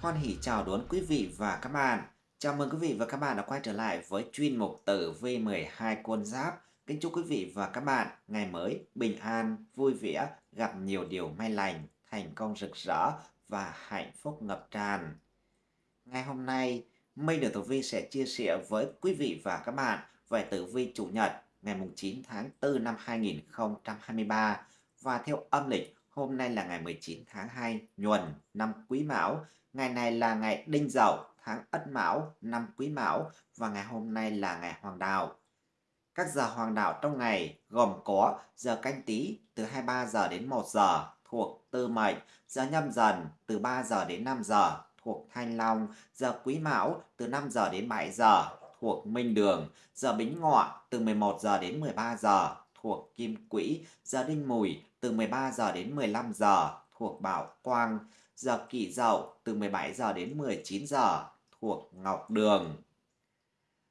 Hoan hỷ chào đón quý vị và các bạn. Chào mừng quý vị và các bạn đã quay trở lại với chuyên mục tử vi 12 quân giáp. Kính chúc quý vị và các bạn ngày mới bình an, vui vẻ, gặp nhiều điều may lành, thành công rực rỡ và hạnh phúc ngập tràn. Ngày hôm nay, Minh Đường Tử Vi sẽ chia sẻ với quý vị và các bạn về tử vi chủ nhật ngày 9 tháng 4 năm 2023 và theo âm lịch hôm nay là ngày 19 tháng 2 nhuần năm Quý Mão Ngày này là ngày Đinh Dậu, tháng Ất Mão, năm Quý Mão và ngày hôm nay là ngày Hoàng Đạo. Các giờ Hoàng Đạo trong ngày gồm có giờ canh tí từ 23 giờ đến 1 giờ thuộc Tư Mệnh, giờ nhâm dần từ 3 giờ đến 5 giờ thuộc Thanh Long, giờ Quý Mão từ 5 giờ đến 7 giờ thuộc Minh Đường, giờ Bính Ngọ từ 11 giờ đến 13 giờ thuộc Kim Quỹ, giờ Đinh Mùi từ 13 giờ đến 15 giờ thuộc Bảo Quang, giờ kỷ dậu từ 17 giờ đến 19 giờ thuộc Ngọc Đường.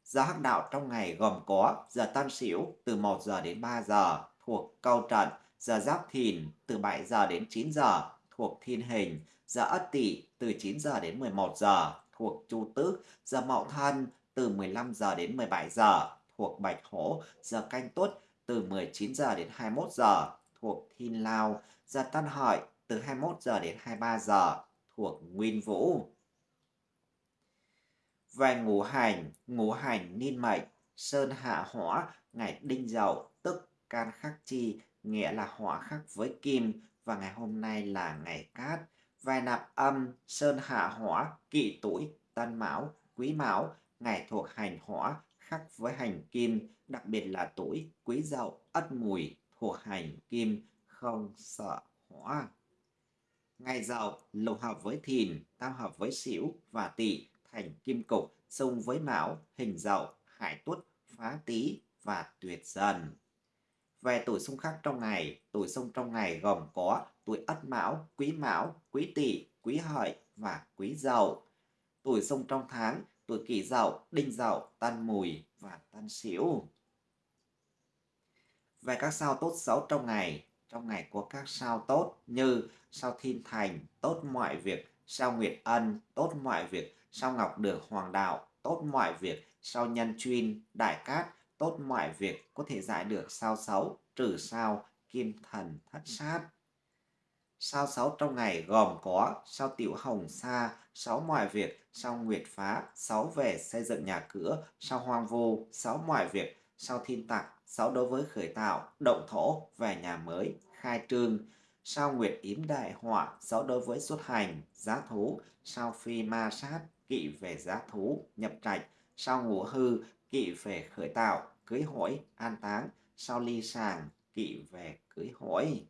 Giờ hắc đạo trong ngày gồm có giờ Tân Sửu từ 1 giờ đến 3 giờ thuộc Câu Trận, giờ Giáp Thìn từ 7 giờ đến 9 giờ thuộc Thiên Hình, giờ Ất Tỵ từ 9 giờ đến 11 giờ thuộc Chu Tước, giờ Mậu Thân từ 15 giờ đến 17 giờ thuộc Bạch Hổ, giờ Canh Tuất từ 19 giờ đến 21 giờ thuộc Thiên Lao, giờ Tân Hợi từ 21 giờ đến 23 giờ thuộc Nguyên Vũ. Về ngũ hành, ngũ hành niên mệnh, sơn hạ hỏa, ngày đinh dậu, tức can khắc chi, nghĩa là hỏa khắc với kim, và ngày hôm nay là ngày cát. Về nạp âm, sơn hạ hỏa, kỵ tuổi, tân mão, quý mão, ngày thuộc hành hỏa, khắc với hành kim, đặc biệt là tuổi quý dậu, ất mùi, thuộc hành kim, không sợ hỏa. Ngày giàu lục hợp với thìn, tam hợp với xỉu và tỵ thành kim cục, xung với mão, hình dậu, hải tuất, phá tý và tuyệt dần. Về tuổi xung khắc trong ngày, tuổi xung trong ngày gồm có tuổi ất mão, quý mão, quý tỵ, quý hợi và quý dậu. Tuổi xung trong tháng, tuổi kỷ dậu, đinh dậu, tân mùi và tân sửu. Về các sao tốt xấu trong ngày, trong ngày có các sao tốt như sao thiên thành, tốt mọi việc, sao nguyệt ân, tốt mọi việc, sao ngọc được hoàng đạo, tốt mọi việc, sao nhân chuyên, đại cát, tốt mọi việc, có thể giải được sao xấu, trừ sao, kim thần thất sát. Sao xấu trong ngày gồm có sao tiểu hồng sa, sáu mọi việc, sao nguyệt phá, sáu về xây dựng nhà cửa, sao hoang vu, sáu mọi việc, sau thiên tặc, xấu đối với khởi tạo, động thổ, về nhà mới, khai trương, sau nguyệt yếm đại họa, xấu đối với xuất hành, giá thú, sau phi ma sát, kỵ về giá thú, nhập trạch, sau ngũ hư, kỵ về khởi tạo, cưới hỏi, an táng, sau ly sàng, kỵ về cưới hỏi.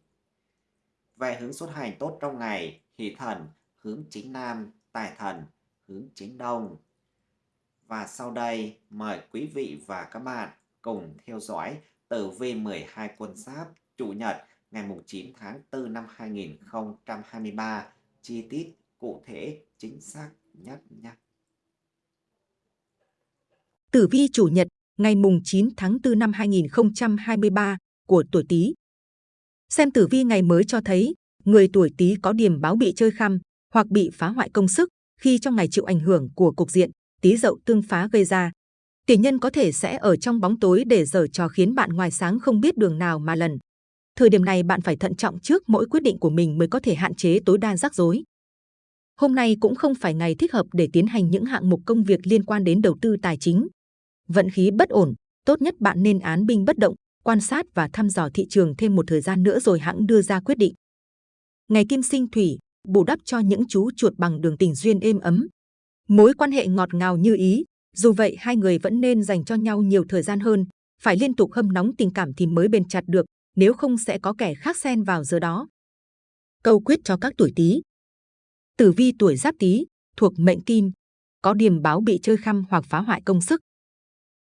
Về hướng xuất hành tốt trong ngày, hỷ thần, hướng chính nam, tài thần, hướng chính đông. Và sau đây, mời quý vị và các bạn cùng theo dõi tử vi 12 quân giáp chủ nhật ngày 9 tháng 4 năm 2023 chi tiết cụ thể, chính xác, nhất nhé. Tử vi chủ nhật ngày 9 tháng 4 năm 2023 của tuổi Tý. Xem tử vi ngày mới cho thấy người tuổi Tý có điểm báo bị chơi khăm hoặc bị phá hoại công sức khi trong ngày chịu ảnh hưởng của cục diện Tý Dậu tương phá gây ra. Tỷ nhân có thể sẽ ở trong bóng tối để giở trò khiến bạn ngoài sáng không biết đường nào mà lần. Thời điểm này bạn phải thận trọng trước mỗi quyết định của mình mới có thể hạn chế tối đa rắc rối. Hôm nay cũng không phải ngày thích hợp để tiến hành những hạng mục công việc liên quan đến đầu tư tài chính. Vận khí bất ổn, tốt nhất bạn nên án binh bất động, quan sát và thăm dò thị trường thêm một thời gian nữa rồi hãng đưa ra quyết định. Ngày kim sinh thủy, bù đắp cho những chú chuột bằng đường tình duyên êm ấm. Mối quan hệ ngọt ngào như ý, dù vậy hai người vẫn nên dành cho nhau nhiều thời gian hơn, phải liên tục hâm nóng tình cảm thì mới bền chặt được, nếu không sẽ có kẻ khác xen vào giờ đó. Câu quyết cho các tuổi Tý. Tử vi tuổi Giáp Tý thuộc mệnh Kim, có điểm báo bị chơi khăm hoặc phá hoại công sức.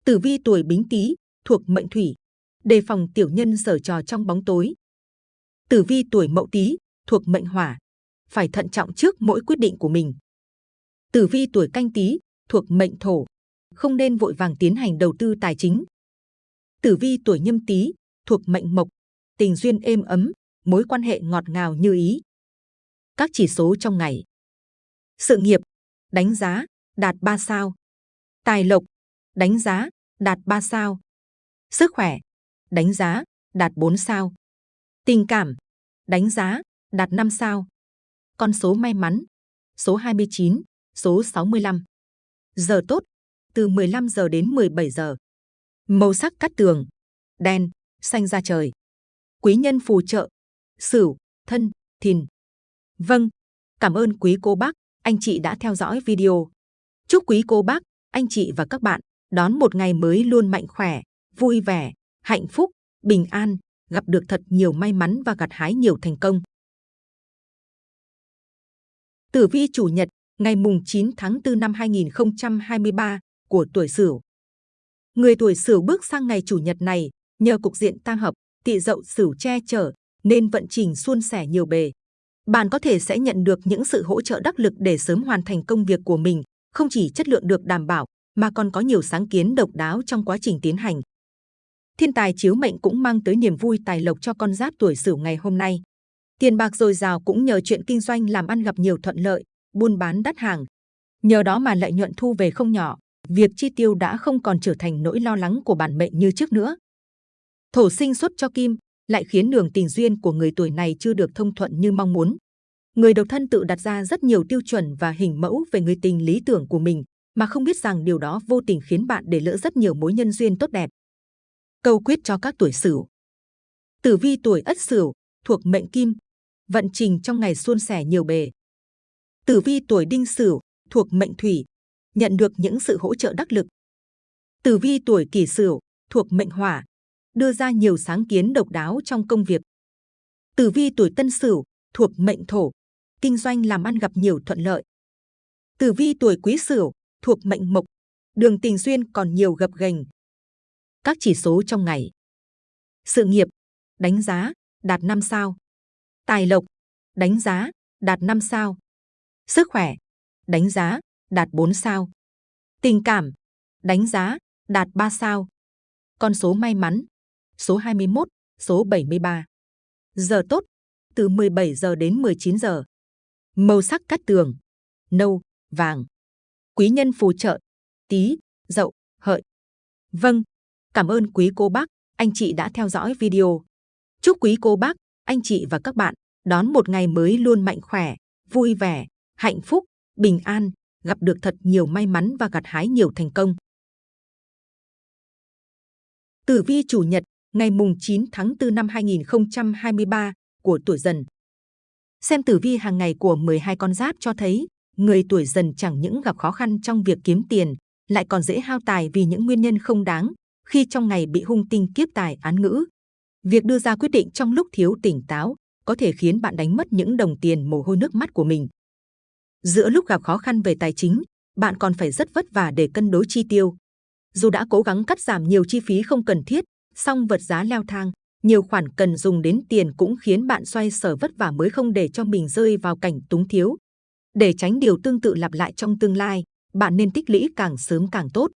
Tử vi tuổi Bính Tý thuộc mệnh Thủy, đề phòng tiểu nhân sở trò trong bóng tối. Tử vi tuổi Mậu Tý thuộc mệnh Hỏa, phải thận trọng trước mỗi quyết định của mình. Tử vi tuổi Canh Tý thuộc mệnh Thổ, không nên vội vàng tiến hành đầu tư tài chính. Tử vi tuổi Nhâm Tý thuộc mệnh Mộc, tình duyên êm ấm, mối quan hệ ngọt ngào như ý. Các chỉ số trong ngày. Sự nghiệp, đánh giá, đạt 3 sao. Tài lộc, đánh giá, đạt 3 sao. Sức khỏe, đánh giá, đạt 4 sao. Tình cảm, đánh giá, đạt 5 sao. Con số may mắn, số 29, số 65. Giờ tốt, từ 15 giờ đến 17 giờ. Màu sắc cắt tường, đen, xanh da trời. Quý nhân phù trợ, sửu, thân, thìn. Vâng, cảm ơn quý cô bác, anh chị đã theo dõi video. Chúc quý cô bác, anh chị và các bạn đón một ngày mới luôn mạnh khỏe, vui vẻ, hạnh phúc, bình an, gặp được thật nhiều may mắn và gặt hái nhiều thành công. Tử vi chủ nhật, ngày mùng 9 tháng 4 năm 2023 của tuổi Sửu. Người tuổi Sửu bước sang ngày chủ nhật này, nhờ cục diện tam hợp, tỵ dậu Sửu che chở, nên vận trình suôn sẻ nhiều bề. Bạn có thể sẽ nhận được những sự hỗ trợ đắc lực để sớm hoàn thành công việc của mình, không chỉ chất lượng được đảm bảo, mà còn có nhiều sáng kiến độc đáo trong quá trình tiến hành. Thiên tài chiếu mệnh cũng mang tới niềm vui tài lộc cho con giáp tuổi Sửu ngày hôm nay. Tiền bạc dồi dào cũng nhờ chuyện kinh doanh làm ăn gặp nhiều thuận lợi, buôn bán đắt hàng. Nhờ đó mà lợi nhuận thu về không nhỏ, việc chi tiêu đã không còn trở thành nỗi lo lắng của bản mệnh như trước nữa. Thổ sinh xuất cho kim, lại khiến đường tình duyên của người tuổi này chưa được thông thuận như mong muốn. Người độc thân tự đặt ra rất nhiều tiêu chuẩn và hình mẫu về người tình lý tưởng của mình, mà không biết rằng điều đó vô tình khiến bạn để lỡ rất nhiều mối nhân duyên tốt đẹp. Câu quyết cho các tuổi Sửu. Tử vi tuổi Ất Sửu thuộc mệnh Kim, vận trình trong ngày suôn sẻ nhiều bề. Tử vi tuổi Đinh Sửu thuộc mệnh Thủy, nhận được những sự hỗ trợ đắc lực. Tử vi tuổi Kỷ Sửu thuộc mệnh Hỏa, đưa ra nhiều sáng kiến độc đáo trong công việc. Tử vi tuổi Tân Sửu thuộc mệnh Thổ, kinh doanh làm ăn gặp nhiều thuận lợi. Tử vi tuổi Quý Sửu thuộc mệnh Mộc, đường tình duyên còn nhiều gập ghềnh. Các chỉ số trong ngày. Sự nghiệp, đánh giá, đạt 5 sao. Tài lộc, đánh giá, đạt 5 sao. Sức khỏe, đánh giá, đạt 4 sao. Tình cảm, đánh giá, đạt 3 sao. Con số may mắn, số 21, số 73. Giờ tốt, từ 17 giờ đến 19 giờ. Màu sắc cát tường, nâu, vàng. Quý nhân phù trợ, tí, dậu, hợi. Vâng, cảm ơn quý cô bác, anh chị đã theo dõi video. Chúc quý cô bác, anh chị và các bạn đón một ngày mới luôn mạnh khỏe, vui vẻ, hạnh phúc, bình an, gặp được thật nhiều may mắn và gặt hái nhiều thành công. Tử vi chủ nhật, ngày mùng 9 tháng 4 năm 2023 của tuổi dần. Xem tử vi hàng ngày của 12 con giáp cho thấy, người tuổi dần chẳng những gặp khó khăn trong việc kiếm tiền, lại còn dễ hao tài vì những nguyên nhân không đáng, khi trong ngày bị hung tinh kiếp tài án ngữ. Việc đưa ra quyết định trong lúc thiếu tỉnh táo có thể khiến bạn đánh mất những đồng tiền mồ hôi nước mắt của mình. Giữa lúc gặp khó khăn về tài chính, bạn còn phải rất vất vả để cân đối chi tiêu. Dù đã cố gắng cắt giảm nhiều chi phí không cần thiết, song vật giá leo thang, nhiều khoản cần dùng đến tiền cũng khiến bạn xoay sở vất vả mới không để cho mình rơi vào cảnh túng thiếu. Để tránh điều tương tự lặp lại trong tương lai, bạn nên tích lũy càng sớm càng tốt.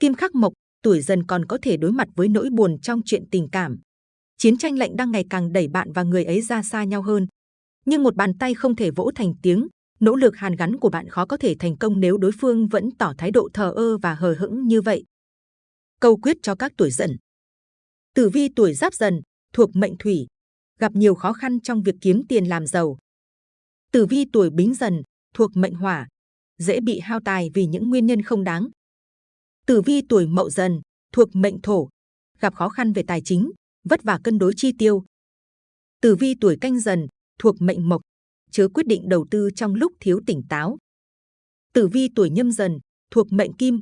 Kim khắc mộc, tuổi dần còn có thể đối mặt với nỗi buồn trong chuyện tình cảm. Chiến tranh lạnh đang ngày càng đẩy bạn và người ấy ra xa nhau hơn. Nhưng một bàn tay không thể vỗ thành tiếng, nỗ lực hàn gắn của bạn khó có thể thành công nếu đối phương vẫn tỏ thái độ thờ ơ và hờ hững như vậy. Câu quyết cho các tuổi dần. Tử vi tuổi giáp dần, thuộc mệnh thủy, gặp nhiều khó khăn trong việc kiếm tiền làm giàu. Tử vi tuổi bính dần, thuộc mệnh hỏa, dễ bị hao tài vì những nguyên nhân không đáng. Tử vi tuổi mậu dần, thuộc mệnh thổ, gặp khó khăn về tài chính, vất vả cân đối chi tiêu. Tử vi tuổi canh dần, thuộc mệnh mộc, chớ quyết định đầu tư trong lúc thiếu tỉnh táo. Tử vi tuổi nhâm dần, thuộc mệnh kim,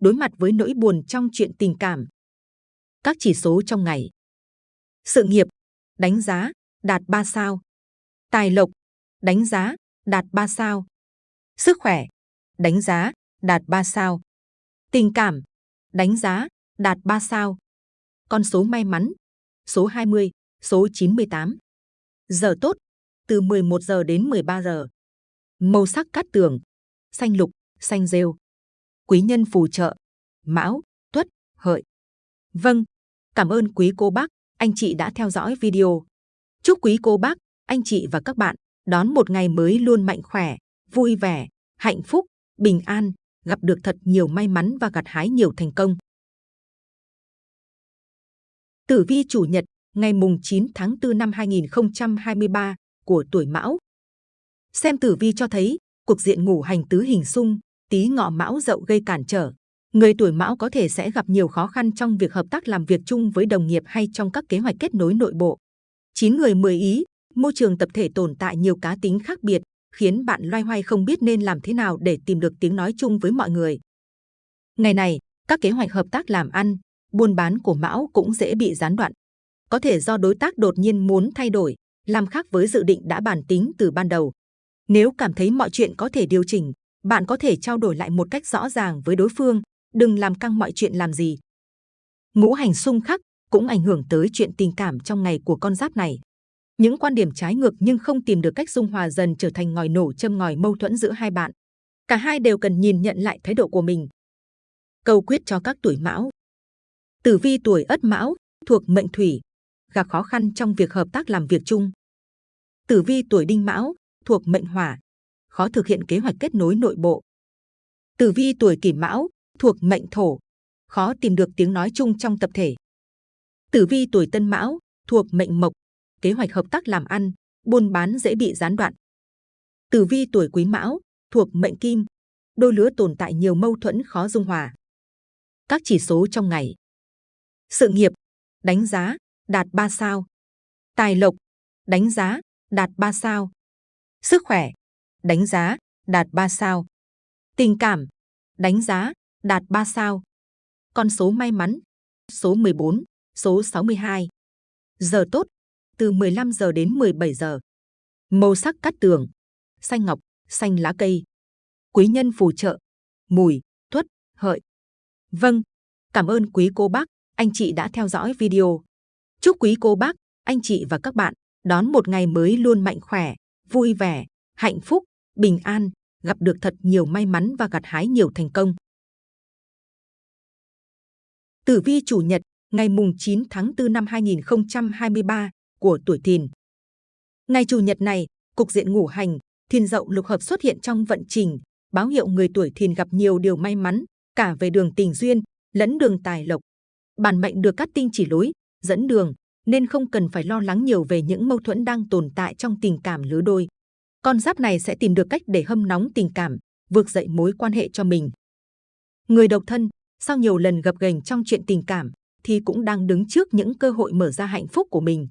đối mặt với nỗi buồn trong chuyện tình cảm. Các chỉ số trong ngày. Sự nghiệp, đánh giá, đạt 3 sao. Tài lộc, đánh giá, đạt 3 sao. Sức khỏe, đánh giá, đạt 3 sao. Tình cảm, đánh giá, đạt 3 sao. Con số may mắn, số 20, số 98. Giờ tốt, từ 11 giờ đến 13 giờ. Màu sắc cát tường, xanh lục, xanh rêu. Quý nhân phù trợ, mão, tuất, hợi. Vâng, cảm ơn quý cô bác, anh chị đã theo dõi video. Chúc quý cô bác, anh chị và các bạn đón một ngày mới luôn mạnh khỏe, vui vẻ, hạnh phúc, bình an, gặp được thật nhiều may mắn và gặt hái nhiều thành công. Tử vi chủ nhật ngày mùng 9 tháng 4 năm 2023 của tuổi Mão. Xem tử vi cho thấy, cuộc diện ngủ hành tứ hình xung, tí ngọ Mão dậu gây cản trở. Người tuổi Mão có thể sẽ gặp nhiều khó khăn trong việc hợp tác làm việc chung với đồng nghiệp hay trong các kế hoạch kết nối nội bộ. 9 người 10 ý, môi trường tập thể tồn tại nhiều cá tính khác biệt, khiến bạn loay hoay không biết nên làm thế nào để tìm được tiếng nói chung với mọi người. Ngày này, các kế hoạch hợp tác làm ăn, buôn bán của Mão cũng dễ bị gián đoạn. Có thể do đối tác đột nhiên muốn thay đổi, làm khác với dự định đã bàn tính từ ban đầu. Nếu cảm thấy mọi chuyện có thể điều chỉnh, bạn có thể trao đổi lại một cách rõ ràng với đối phương, đừng làm căng mọi chuyện làm gì. Ngũ hành xung khắc cũng ảnh hưởng tới chuyện tình cảm trong ngày của con giáp này. Những quan điểm trái ngược nhưng không tìm được cách dung hòa dần trở thành ngòi nổ châm ngòi mâu thuẫn giữa hai bạn. Cả hai đều cần nhìn nhận lại thái độ của mình. Câu quyết cho các tuổi mão. Tử vi tuổi ất mão, thuộc mệnh thủy, gặp khó khăn trong việc hợp tác làm việc chung. Tử vi tuổi đinh mão, thuộc mệnh hỏa, khó thực hiện kế hoạch kết nối nội bộ. Tử vi tuổi kỷ mão, thuộc mệnh thổ, khó tìm được tiếng nói chung trong tập thể. Tử vi tuổi tân mão, thuộc mệnh mộc, kế hoạch hợp tác làm ăn, buôn bán dễ bị gián đoạn. Tử vi tuổi quý mão, thuộc mệnh kim, đôi lứa tồn tại nhiều mâu thuẫn khó dung hòa. Các chỉ số trong ngày. Sự nghiệp, đánh giá, đạt 3 sao. Tài lộc, đánh giá, đạt 3 sao. Sức khỏe, đánh giá, đạt 3 sao. Tình cảm, đánh giá, đạt 3 sao. Con số may mắn, số 14, số 62. Giờ tốt, từ 15 giờ đến 17 giờ. Màu sắc cát tường, xanh ngọc, xanh lá cây. Quý nhân phù trợ, mùi, tuất, hợi. Vâng, cảm ơn quý cô bác, anh chị đã theo dõi video. Chúc quý cô bác, anh chị và các bạn đón một ngày mới luôn mạnh khỏe, vui vẻ, hạnh phúc, bình an, gặp được thật nhiều may mắn và gặt hái nhiều thành công. Tử vi chủ nhật, ngày mùng 9 tháng 4 năm 2023 của tuổi Thìn. Ngày chủ nhật này, cục diện ngũ hành, Thìn dậu lục hợp xuất hiện trong vận trình, báo hiệu người tuổi Thìn gặp nhiều điều may mắn, cả về đường tình duyên, lẫn đường tài lộc. Bản mệnh được các tinh chỉ lối, dẫn đường, nên không cần phải lo lắng nhiều về những mâu thuẫn đang tồn tại trong tình cảm lứa đôi. Con giáp này sẽ tìm được cách để hâm nóng tình cảm, vượt dậy mối quan hệ cho mình. Người độc thân, sau nhiều lần gập ghềnh trong chuyện tình cảm, thì cũng đang đứng trước những cơ hội mở ra hạnh phúc của mình.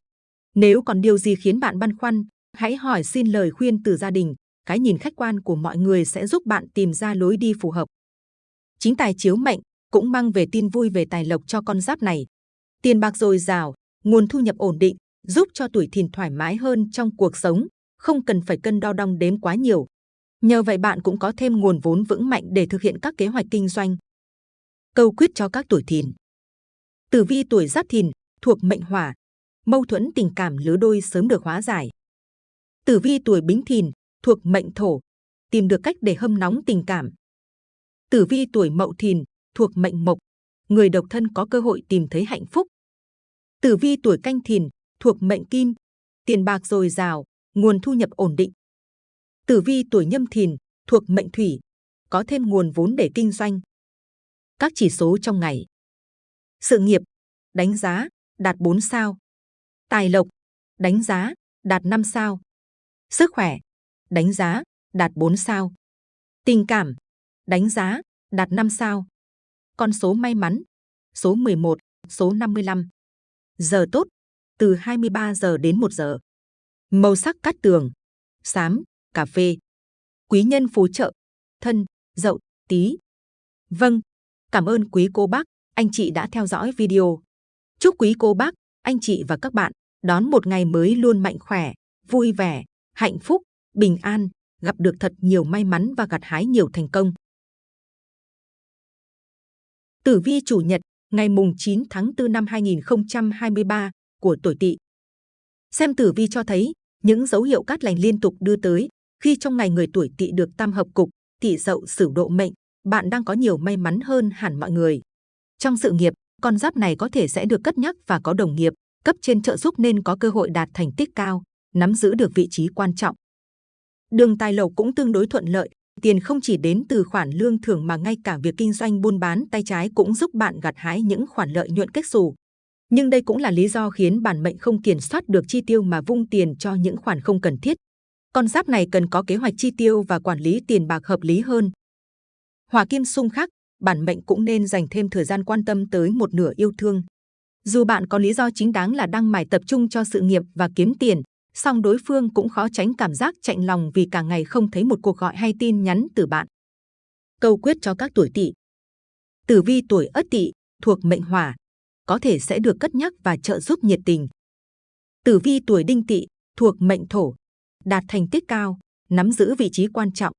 Nếu còn điều gì khiến bạn băn khoăn, hãy hỏi xin lời khuyên từ gia đình. Cái nhìn khách quan của mọi người sẽ giúp bạn tìm ra lối đi phù hợp. Chính tài chiếu mệnh cũng mang về tin vui về tài lộc cho con giáp này. Tiền bạc dồi dào, nguồn thu nhập ổn định, giúp cho tuổi thìn thoải mái hơn trong cuộc sống, không cần phải cân đo đong đếm quá nhiều. Nhờ vậy bạn cũng có thêm nguồn vốn vững mạnh để thực hiện các kế hoạch kinh doanh. Câu quyết cho các tuổi thìn. Tử vi tuổi giáp thìn thuộc mệnh hỏa, mâu thuẫn tình cảm lứa đôi sớm được hóa giải. Tử vi tuổi bính thìn thuộc mệnh thổ, tìm được cách để hâm nóng tình cảm. Tử vi tuổi mậu thìn thuộc mệnh mộc, người độc thân có cơ hội tìm thấy hạnh phúc. Tử vi tuổi canh thìn thuộc mệnh kim, tiền bạc dồi dào, nguồn thu nhập ổn định. Tử vi tuổi nhâm thìn thuộc mệnh thủy, có thêm nguồn vốn để kinh doanh. Các chỉ số trong ngày. Sự nghiệp, đánh giá, đạt 4 sao. Tài lộc, đánh giá, đạt 5 sao. Sức khỏe, đánh giá, đạt 4 sao. Tình cảm, đánh giá, đạt 5 sao. Con số may mắn, số 11, số 55. Giờ tốt, từ 23 giờ đến 1 giờ. Màu sắc cát tường, xám, cà phê. Quý nhân phù trợ, thân, dậu, tí. Vâng, cảm ơn quý cô bác, anh chị đã theo dõi video. Chúc quý cô bác, anh chị và các bạn đón một ngày mới luôn mạnh khỏe, vui vẻ, hạnh phúc, bình an, gặp được thật nhiều may mắn và gặt hái nhiều thành công. Tử vi chủ nhật, ngày mùng 9 tháng 4 năm 2023 của tuổi Tỵ. Xem tử vi cho thấy những dấu hiệu cát lành liên tục đưa tới khi trong ngày người tuổi Tỵ được tam hợp cục, Tỵ Dậu Sửu độ mệnh, bạn đang có nhiều may mắn hơn hẳn mọi người. Trong sự nghiệp, con giáp này có thể sẽ được cất nhắc và có đồng nghiệp, cấp trên trợ giúp nên có cơ hội đạt thành tích cao, nắm giữ được vị trí quan trọng. Đường tài lộc cũng tương đối thuận lợi, tiền không chỉ đến từ khoản lương thưởng mà ngay cả việc kinh doanh buôn bán tay trái cũng giúp bạn gặt hái những khoản lợi nhuận kết xù. Nhưng đây cũng là lý do khiến bản mệnh không kiểm soát được chi tiêu mà vung tiền cho những khoản không cần thiết. Con giáp này cần có kế hoạch chi tiêu và quản lý tiền bạc hợp lý hơn. Hòa kim xung khắc, bản mệnh cũng nên dành thêm thời gian quan tâm tới một nửa yêu thương. Dù bạn có lý do chính đáng là đang mải tập trung cho sự nghiệp và kiếm tiền, song đối phương cũng khó tránh cảm giác chạnh lòng vì cả ngày không thấy một cuộc gọi hay tin nhắn từ bạn. Câu quyết cho các tuổi tỵ Tử vi tuổi ất tỵ thuộc mệnh hỏa, có thể sẽ được cất nhắc và trợ giúp nhiệt tình. Tử vi tuổi đinh tỵ thuộc mệnh thổ, đạt thành tích cao, nắm giữ vị trí quan trọng.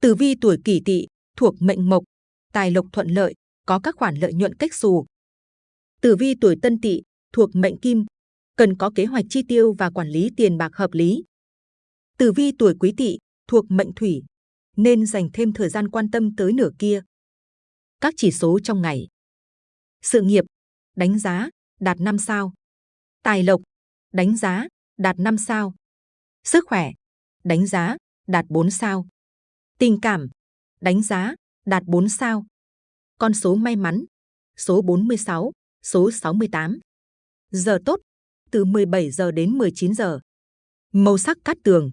Tử vi tuổi kỷ tỵ thuộc mệnh mộc, tài lộc thuận lợi, có các khoản lợi nhuận cách xù. Tử vi tuổi tân tỵ thuộc mệnh kim, cần có kế hoạch chi tiêu và quản lý tiền bạc hợp lý. Tử vi tuổi quý tỵ thuộc mệnh thủy, nên dành thêm thời gian quan tâm tới nửa kia. Các chỉ số trong ngày. Sự nghiệp, đánh giá, đạt 5 sao. Tài lộc, đánh giá, đạt 5 sao. Sức khỏe, đánh giá, đạt 4 sao. Tình cảm, đánh giá, đạt 4 sao. Con số may mắn, số 46, số 68. Giờ tốt, từ 17 giờ đến 19 giờ. Màu sắc cát tường,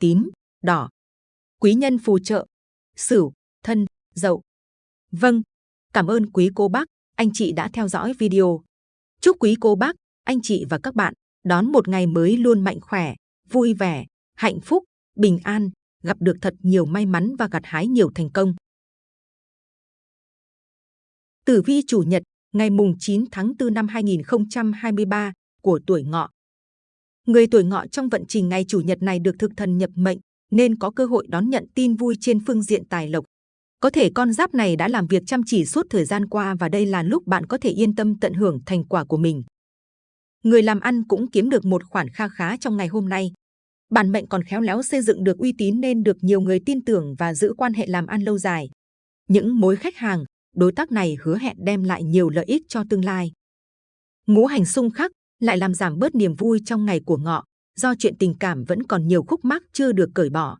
tím, đỏ. Quý nhân phù trợ, sửu, thân, dậu. Vâng, cảm ơn quý cô bác, anh chị đã theo dõi video. Chúc quý cô bác, anh chị và các bạn đón một ngày mới luôn mạnh khỏe, vui vẻ, hạnh phúc, bình an, gặp được thật nhiều may mắn và gặt hái nhiều thành công. Tử vi chủ nhật, ngày mùng 9 tháng 4 năm 2023 của tuổi ngọ. Người tuổi ngọ trong vận trình ngày chủ nhật này được thực thần nhập mệnh, nên có cơ hội đón nhận tin vui trên phương diện tài lộc. Có thể con giáp này đã làm việc chăm chỉ suốt thời gian qua và đây là lúc bạn có thể yên tâm tận hưởng thành quả của mình. Người làm ăn cũng kiếm được một khoản kha khá trong ngày hôm nay. Bản mệnh còn khéo léo xây dựng được uy tín nên được nhiều người tin tưởng và giữ quan hệ làm ăn lâu dài. Những mối khách hàng, đối tác này hứa hẹn đem lại nhiều lợi ích cho tương lai. Ngũ hành xung khắc lại làm giảm bớt niềm vui trong ngày của ngọ, do chuyện tình cảm vẫn còn nhiều khúc mắc chưa được cởi bỏ.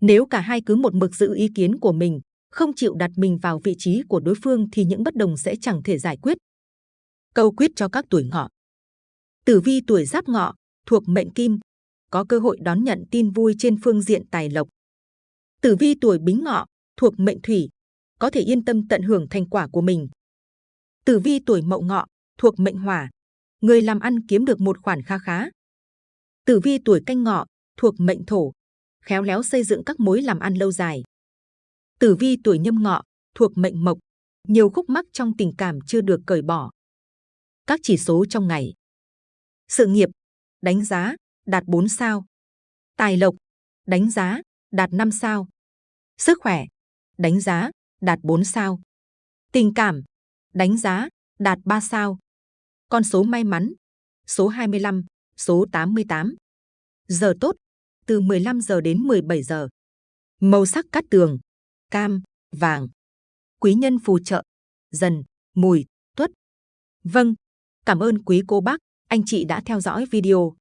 Nếu cả hai cứ một mực giữ ý kiến của mình, không chịu đặt mình vào vị trí của đối phương thì những bất đồng sẽ chẳng thể giải quyết. Câu quyết cho các tuổi ngọ. Tử vi tuổi giáp ngọ, thuộc mệnh kim, có cơ hội đón nhận tin vui trên phương diện tài lộc. Tử vi tuổi bính ngọ, thuộc mệnh thủy, có thể yên tâm tận hưởng thành quả của mình. Tử vi tuổi mậu ngọ, thuộc mệnh hỏa, người làm ăn kiếm được một khoản kha khá. Tử vi tuổi canh ngọ, thuộc mệnh thổ, khéo léo xây dựng các mối làm ăn lâu dài. Tử vi tuổi nhâm ngọ, thuộc mệnh mộc, nhiều khúc mắc trong tình cảm chưa được cởi bỏ. Các chỉ số trong ngày. Sự nghiệp, đánh giá, đạt 4 sao. Tài lộc, đánh giá, đạt 5 sao. Sức khỏe, đánh giá, đạt 4 sao. Tình cảm, đánh giá, đạt 3 sao. Con số may mắn, số 25, số 88. Giờ tốt, từ 15 giờ đến 17 giờ. Màu sắc cát tường, cam, vàng. Quý nhân phù trợ, dần, mùi, tuất. Vâng, cảm ơn quý cô bác, anh chị đã theo dõi video.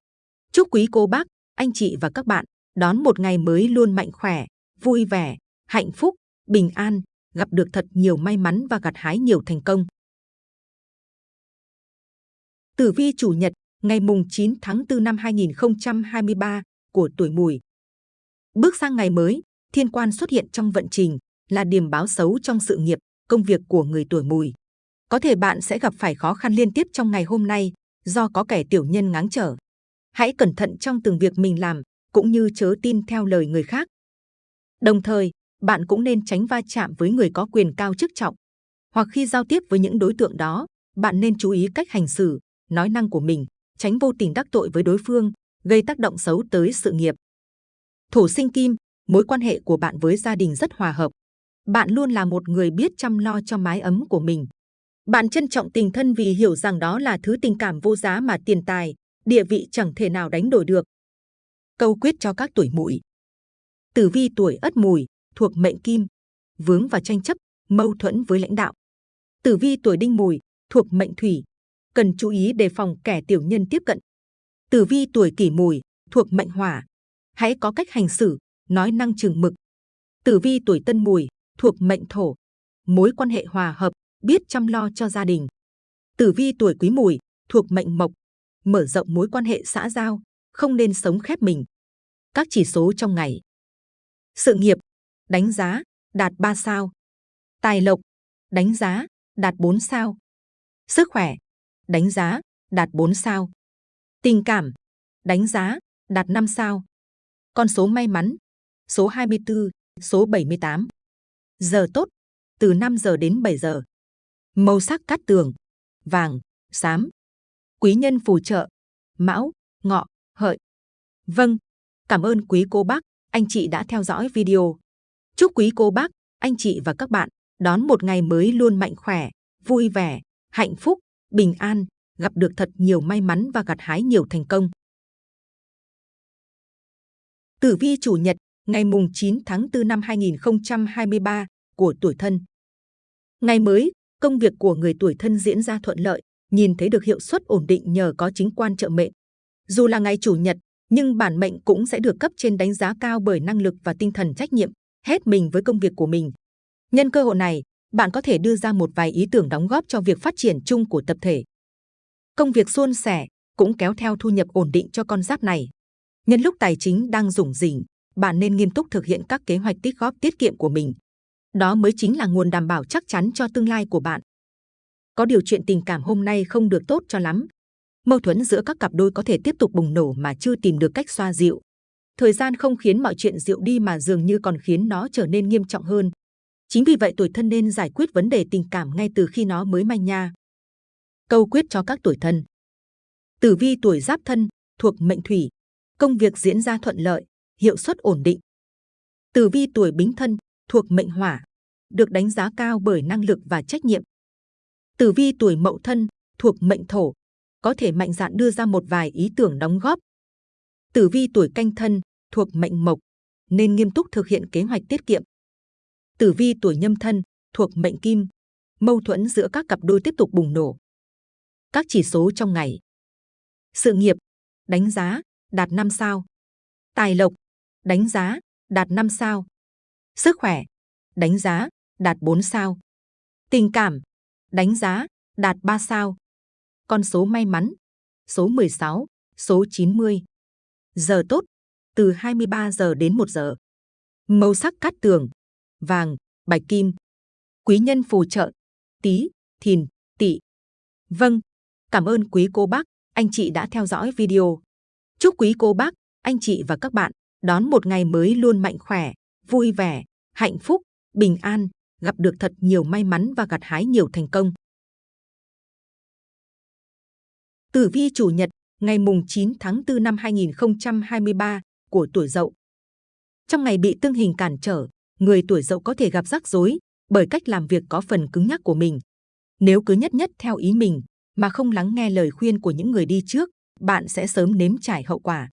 Chúc quý cô bác, anh chị và các bạn đón một ngày mới luôn mạnh khỏe, vui vẻ, hạnh phúc, bình an, gặp được thật nhiều may mắn và gặt hái nhiều thành công. Tử vi chủ nhật, ngày mùng 9 tháng 4 năm 2023 của tuổi mùi. Bước sang ngày mới, thiên quan xuất hiện trong vận trình là điểm báo xấu trong sự nghiệp, công việc của người tuổi mùi. Có thể bạn sẽ gặp phải khó khăn liên tiếp trong ngày hôm nay do có kẻ tiểu nhân ngáng trở. Hãy cẩn thận trong từng việc mình làm, cũng như chớ tin theo lời người khác. Đồng thời, bạn cũng nên tránh va chạm với người có quyền cao chức trọng. Hoặc khi giao tiếp với những đối tượng đó, bạn nên chú ý cách hành xử, nói năng của mình, tránh vô tình đắc tội với đối phương, gây tác động xấu tới sự nghiệp. Thổ sinh kim, mối quan hệ của bạn với gia đình rất hòa hợp. Bạn luôn là một người biết chăm lo cho mái ấm của mình. Bạn trân trọng tình thân vì hiểu rằng đó là thứ tình cảm vô giá mà tiền tài, địa vị chẳng thể nào đánh đổi được. Câu quyết cho các tuổi mùi. Tử vi tuổi ất mùi, thuộc mệnh kim, vướng vào tranh chấp, mâu thuẫn với lãnh đạo. Tử vi tuổi đinh mùi, thuộc mệnh thủy, cần chú ý đề phòng kẻ tiểu nhân tiếp cận. Tử vi tuổi kỷ mùi, thuộc mệnh hỏa, hãy có cách hành xử, nói năng chừng mực. Tử vi tuổi Tân Mùi, thuộc mệnh Thổ, mối quan hệ hòa hợp, biết chăm lo cho gia đình. Tử vi tuổi Quý Mùi, thuộc mệnh Mộc, mở rộng mối quan hệ xã giao, không nên sống khép mình. Các chỉ số trong ngày. Sự nghiệp, đánh giá, đạt 3 sao. Tài lộc, đánh giá, đạt 4 sao. Sức khỏe, đánh giá, đạt 4 sao. Tình cảm, đánh giá, đạt 5 sao. Con số may mắn, số 24, số 78. Giờ tốt, từ 5 giờ đến 7 giờ. Màu sắc cát tường, vàng, xám. Quý nhân phù trợ, mão, ngọ, hợi. Vâng, cảm ơn quý cô bác, anh chị đã theo dõi video. Chúc quý cô bác, anh chị và các bạn đón một ngày mới luôn mạnh khỏe, vui vẻ, hạnh phúc, bình an, gặp được thật nhiều may mắn và gặt hái nhiều thành công. Tử vi chủ nhật, ngày mùng 9 tháng 4 năm 2023 của tuổi thân. Ngày mới, công việc của người tuổi thân diễn ra thuận lợi, nhìn thấy được hiệu suất ổn định nhờ có chính quan trợ mệnh. Dù là ngày chủ nhật, nhưng bản mệnh cũng sẽ được cấp trên đánh giá cao bởi năng lực và tinh thần trách nhiệm, hết mình với công việc của mình. Nhân cơ hội này, bạn có thể đưa ra một vài ý tưởng đóng góp cho việc phát triển chung của tập thể. Công việc suôn sẻ cũng kéo theo thu nhập ổn định cho con giáp này. Nhân lúc tài chính đang rủng rỉnh, bạn nên nghiêm túc thực hiện các kế hoạch tích góp tiết kiệm của mình. Đó mới chính là nguồn đảm bảo chắc chắn cho tương lai của bạn. Có điều chuyện tình cảm hôm nay không được tốt cho lắm. Mâu thuẫn giữa các cặp đôi có thể tiếp tục bùng nổ mà chưa tìm được cách xoa dịu. Thời gian không khiến mọi chuyện dịu đi mà dường như còn khiến nó trở nên nghiêm trọng hơn. Chính vì vậy tuổi thân nên giải quyết vấn đề tình cảm ngay từ khi nó mới manh nha. Câu quyết cho các tuổi thân. Tử vi tuổi giáp thân, thuộc mệnh thủy. Công việc diễn ra thuận lợi, hiệu suất ổn định. Tử vi tuổi bính thân, thuộc mệnh hỏa. Được đánh giá cao bởi năng lực và trách nhiệm. Tử vi tuổi mậu thân, thuộc mệnh thổ. Có thể mạnh dạn đưa ra một vài ý tưởng đóng góp. Tử vi tuổi canh thân, thuộc mệnh mộc. Nên nghiêm túc thực hiện kế hoạch tiết kiệm tử vi tuổi nhâm thân thuộc mệnh kim, mâu thuẫn giữa các cặp đôi tiếp tục bùng nổ. Các chỉ số trong ngày. Sự nghiệp, đánh giá, đạt 5 sao. Tài lộc, đánh giá, đạt 5 sao. Sức khỏe, đánh giá, đạt 4 sao. Tình cảm, đánh giá, đạt 3 sao. Con số may mắn, số 16, số 90. Giờ tốt, từ 23 giờ đến 1 giờ. Màu sắc cát tường, vàng, bạch kim. Quý nhân phù trợ, tí, thìn, tỵ. Vâng, cảm ơn quý cô bác, anh chị đã theo dõi video. Chúc quý cô bác, anh chị và các bạn đón một ngày mới luôn mạnh khỏe, vui vẻ, hạnh phúc, bình an, gặp được thật nhiều may mắn và gặt hái nhiều thành công. Tử vi chủ nhật, ngày mùng 9 tháng 4 năm 2023 của tuổi Dậu. Trong ngày bị tương hình cản trở, người tuổi dậu có thể gặp rắc rối bởi cách làm việc có phần cứng nhắc của mình. Nếu cứ nhất nhất theo ý mình mà không lắng nghe lời khuyên của những người đi trước, bạn sẽ sớm nếm trải hậu quả.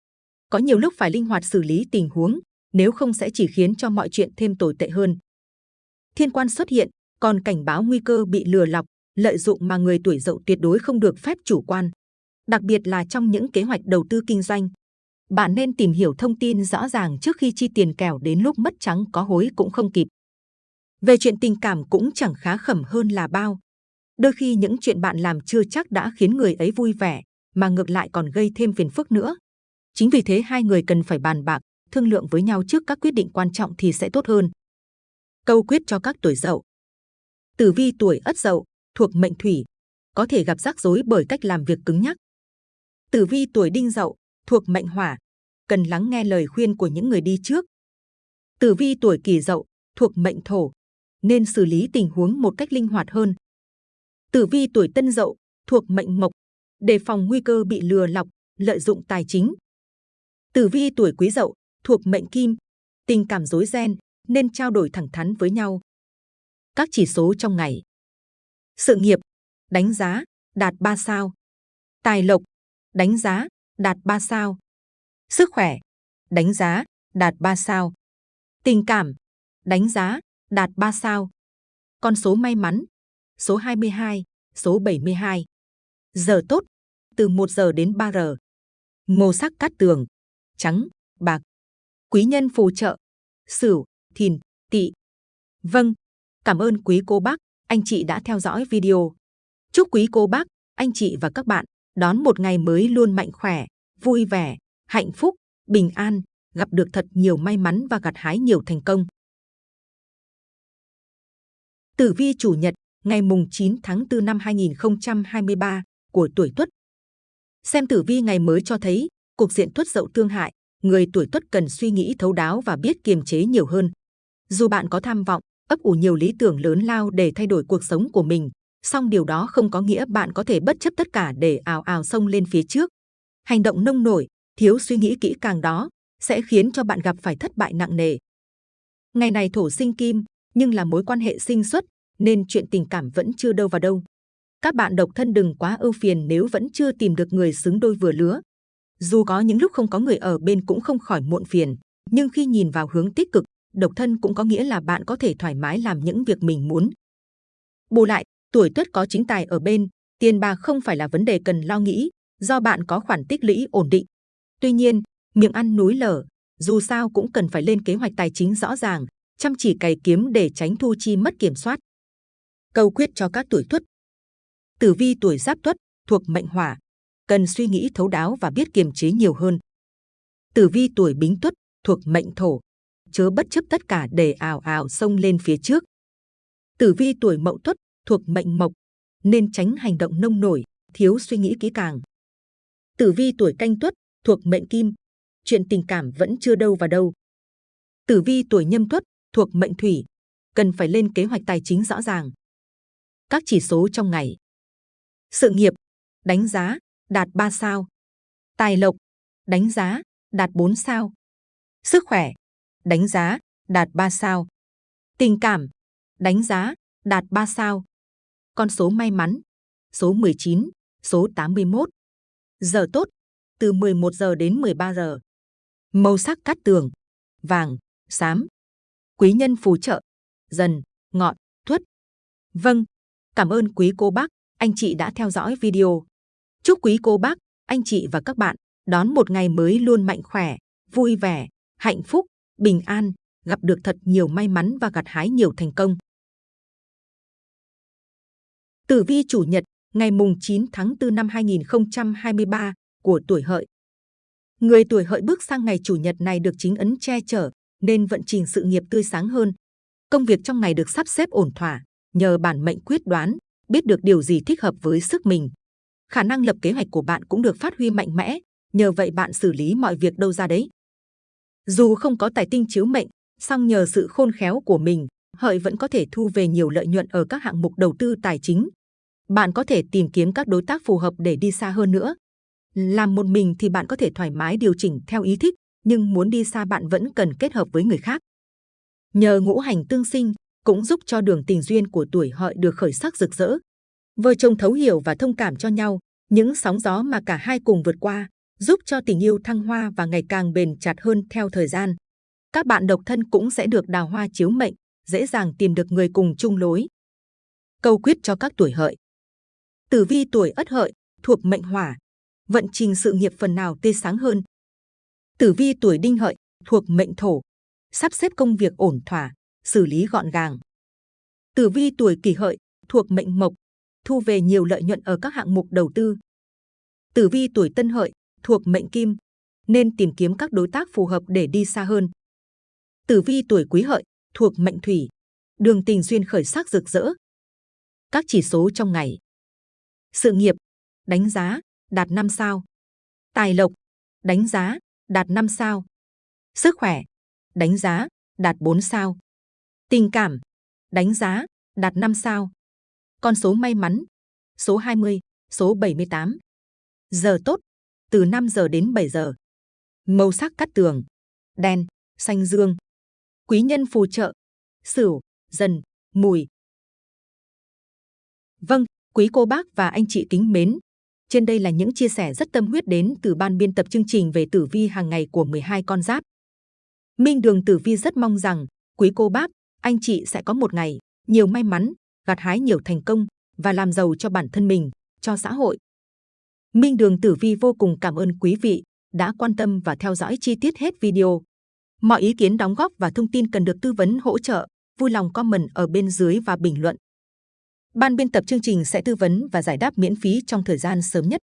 Có nhiều lúc phải linh hoạt xử lý tình huống, nếu không sẽ chỉ khiến cho mọi chuyện thêm tồi tệ hơn. Thiên quan xuất hiện, còn cảnh báo nguy cơ bị lừa lọc, lợi dụng mà người tuổi dậu tuyệt đối không được phép chủ quan. Đặc biệt là trong những kế hoạch đầu tư kinh doanh, bạn nên tìm hiểu thông tin rõ ràng trước khi chi tiền kẻo đến lúc mất trắng có hối cũng không kịp. Về chuyện tình cảm cũng chẳng khá khẩm hơn là bao. Đôi khi những chuyện bạn làm chưa chắc đã khiến người ấy vui vẻ, mà ngược lại còn gây thêm phiền phức nữa. Chính vì thế hai người cần phải bàn bạc, thương lượng với nhau trước các quyết định quan trọng thì sẽ tốt hơn. Câu quyết cho các tuổi dậu. Tử vi tuổi ất dậu, thuộc mệnh thủy, có thể gặp rắc rối bởi cách làm việc cứng nhắc. Tử vi tuổi đinh dậu, thuộc mệnh hỏa, cần lắng nghe lời khuyên của những người đi trước. Tử vi tuổi kỷ dậu, thuộc mệnh thổ, nên xử lý tình huống một cách linh hoạt hơn. Tử vi tuổi tân dậu, thuộc mệnh mộc, đề phòng nguy cơ bị lừa lọc, lợi dụng tài chính. Tử vi tuổi quý dậu, thuộc mệnh kim, tình cảm rối ren, nên trao đổi thẳng thắn với nhau. Các chỉ số trong ngày. Sự nghiệp, đánh giá, đạt 3 sao. Tài lộc, đánh giá, đạt 3 sao. Sức khỏe, đánh giá, đạt 3 sao. Tình cảm, đánh giá, đạt 3 sao. Con số may mắn, số 22, số 72. Giờ tốt, từ 1 giờ đến 3 giờ. Màu sắc cát tường, trắng, bạc. Quý nhân phù trợ, Sửu, Thìn, Tỵ. Vâng, cảm ơn quý cô bác, anh chị đã theo dõi video. Chúc quý cô bác, anh chị và các bạn đón một ngày mới luôn mạnh khỏe, vui vẻ, hạnh phúc, bình an, gặp được thật nhiều may mắn và gặt hái nhiều thành công. Tử vi chủ nhật, ngày mùng 9 tháng 4 năm 2023 của tuổi Tuất. Xem tử vi ngày mới cho thấy, cục diện Tuất Dậu tương hại, người tuổi Tuất cần suy nghĩ thấu đáo và biết kiềm chế nhiều hơn. Dù bạn có tham vọng, ấp ủ nhiều lý tưởng lớn lao để thay đổi cuộc sống của mình, song điều đó không có nghĩa bạn có thể bất chấp tất cả để ào ào xông lên phía trước. Hành động nông nổi, thiếu suy nghĩ kỹ càng đó sẽ khiến cho bạn gặp phải thất bại nặng nề. Ngày này thổ sinh kim, nhưng là mối quan hệ sinh xuất, nên chuyện tình cảm vẫn chưa đâu vào đâu. Các bạn độc thân đừng quá ưu phiền nếu vẫn chưa tìm được người xứng đôi vừa lứa. Dù có những lúc không có người ở bên cũng không khỏi muộn phiền, nhưng khi nhìn vào hướng tích cực, độc thân cũng có nghĩa là bạn có thể thoải mái làm những việc mình muốn. Bù lại, tuổi tuất có chính tài ở bên, tiền bạc không phải là vấn đề cần lo nghĩ, do bạn có khoản tích lũy ổn định. Tuy nhiên, miệng ăn núi lở, dù sao cũng cần phải lên kế hoạch tài chính rõ ràng, chăm chỉ cày kiếm để tránh thu chi mất kiểm soát. Câu quyết cho các tuổi tuất. Tử vi tuổi giáp tuất thuộc mệnh hỏa, cần suy nghĩ thấu đáo và biết kiềm chế nhiều hơn. Tử vi tuổi bính tuất thuộc mệnh thổ, chớ bất chấp tất cả để ảo ảo xông lên phía trước. Tử vi tuổi mậu tuất thuộc mệnh mộc, nên tránh hành động nông nổi, thiếu suy nghĩ kỹ càng. Tử vi tuổi canh tuất thuộc mệnh kim, chuyện tình cảm vẫn chưa đâu vào đâu. Tử vi tuổi nhâm tuất thuộc mệnh thủy, cần phải lên kế hoạch tài chính rõ ràng. Các chỉ số trong ngày. Sự nghiệp, đánh giá, đạt 3 sao. Tài lộc, đánh giá, đạt 4 sao. Sức khỏe, đánh giá, đạt 3 sao. Tình cảm, đánh giá, đạt 3 sao. Con số may mắn, số 19, số 81. Giờ tốt, từ 11 giờ đến 13 giờ. Màu sắc cát tường, vàng, xám. Quý nhân phù trợ, dần, ngọn, thuất. Vâng, cảm ơn quý cô bác, anh chị đã theo dõi video. Chúc quý cô bác, anh chị và các bạn đón một ngày mới luôn mạnh khỏe, vui vẻ, hạnh phúc, bình an, gặp được thật nhiều may mắn và gặt hái nhiều thành công. Tử vi chủ nhật, ngày mùng 9 tháng 4 năm 2023 của tuổi hợi. Người tuổi hợi bước sang ngày chủ nhật này được chính ấn che chở, nên vận trình sự nghiệp tươi sáng hơn. Công việc trong ngày được sắp xếp ổn thỏa, nhờ bản mệnh quyết đoán, biết được điều gì thích hợp với sức mình. Khả năng lập kế hoạch của bạn cũng được phát huy mạnh mẽ, nhờ vậy bạn xử lý mọi việc đâu ra đấy. Dù không có tài tinh chiếu mệnh, song nhờ sự khôn khéo của mình, hợi vẫn có thể thu về nhiều lợi nhuận ở các hạng mục đầu tư tài chính. Bạn có thể tìm kiếm các đối tác phù hợp để đi xa hơn nữa. Làm một mình thì bạn có thể thoải mái điều chỉnh theo ý thích, nhưng muốn đi xa bạn vẫn cần kết hợp với người khác. Nhờ ngũ hành tương sinh, cũng giúp cho đường tình duyên của tuổi hợi được khởi sắc rực rỡ. Vợ chồng thấu hiểu và thông cảm cho nhau, những sóng gió mà cả hai cùng vượt qua, giúp cho tình yêu thăng hoa và ngày càng bền chặt hơn theo thời gian. Các bạn độc thân cũng sẽ được đào hoa chiếu mệnh, dễ dàng tìm được người cùng chung lối. Câu quyết cho các tuổi hợi. Tử vi tuổi ất hợi thuộc mệnh hỏa, vận trình sự nghiệp phần nào tươi sáng hơn. Tử vi tuổi đinh hợi thuộc mệnh thổ, sắp xếp công việc ổn thỏa, xử lý gọn gàng. Tử vi tuổi kỷ hợi thuộc mệnh mộc, thu về nhiều lợi nhuận ở các hạng mục đầu tư. Tử vi tuổi tân hợi thuộc mệnh kim, nên tìm kiếm các đối tác phù hợp để đi xa hơn. Tử vi tuổi quý hợi thuộc mệnh thủy, đường tình duyên khởi sắc rực rỡ. Các chỉ số trong ngày. Sự nghiệp, đánh giá, đạt 5 sao. Tài lộc, đánh giá, đạt 5 sao. Sức khỏe, đánh giá, đạt 4 sao. Tình cảm, đánh giá, đạt 5 sao. Con số may mắn, số 20, số 78. Giờ tốt, từ 5 giờ đến 7 giờ. Màu sắc cắt tường, đen, xanh dương. Quý nhân phù trợ, sửu, dần, mùi. Vâng, quý cô bác và anh chị kính mến. Trên đây là những chia sẻ rất tâm huyết đến từ ban biên tập chương trình về tử vi hàng ngày của 12 con giáp. Minh Đường Tử Vi rất mong rằng quý cô bác, anh chị sẽ có một ngày nhiều may mắn, gặt hái nhiều thành công và làm giàu cho bản thân mình, cho xã hội. Minh Đường Tử Vi vô cùng cảm ơn quý vị đã quan tâm và theo dõi chi tiết hết video. Mọi ý kiến đóng góp và thông tin cần được tư vấn hỗ trợ, vui lòng comment ở bên dưới và bình luận. Ban biên tập chương trình sẽ tư vấn và giải đáp miễn phí trong thời gian sớm nhất.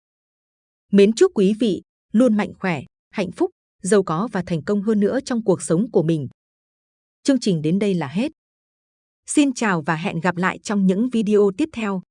Mến chúc quý vị luôn mạnh khỏe, hạnh phúc, giàu có và thành công hơn nữa trong cuộc sống của mình. Chương trình đến đây là hết. Xin chào và hẹn gặp lại trong những video tiếp theo.